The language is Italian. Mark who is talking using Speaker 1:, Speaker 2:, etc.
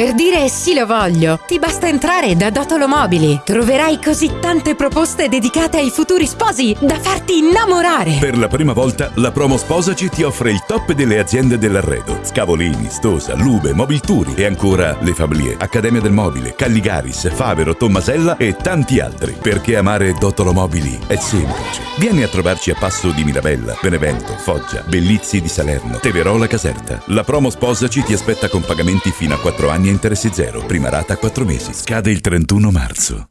Speaker 1: Per dire sì lo voglio, ti basta entrare da Dotolo Mobili. Troverai così tante proposte dedicate ai futuri sposi da farti innamorare.
Speaker 2: Per la prima volta la promo Sposaci ti offre il top delle aziende dell'arredo. Scavolini, Stosa, Lube, Mobilturi e ancora Le Fablie, Accademia del Mobile, Calligaris, Favero, Tommasella e tanti altri. Perché amare Dotolo Mobili è semplice. Vieni a trovarci a Passo di Mirabella, Benevento, Foggia, Bellizzi di Salerno, Teverola Caserta. La promo Sposaci ti aspetta con pagamenti fino a 4 anni interessi zero. Prima rata a 4 mesi. Scade il 31 marzo.